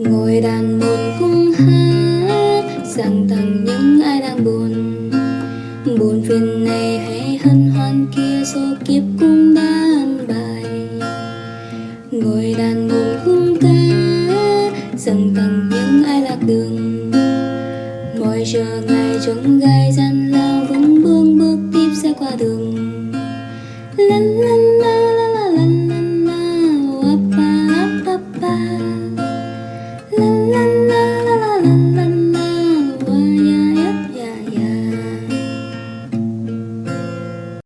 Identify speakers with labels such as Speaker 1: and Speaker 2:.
Speaker 1: Ngồi đàn buồn khung hát, Rằng tặng những ai đang buồn. Buồn phiền này hay hân hoan kia, Số kiếp cũng đã ăn bài. Ngồi đàn buồn khung ca, Rằng tặng những ai lạc đường. Ngồi chờ ngày trông gai gian lao, Vững bước bước tiếp sẽ qua đường.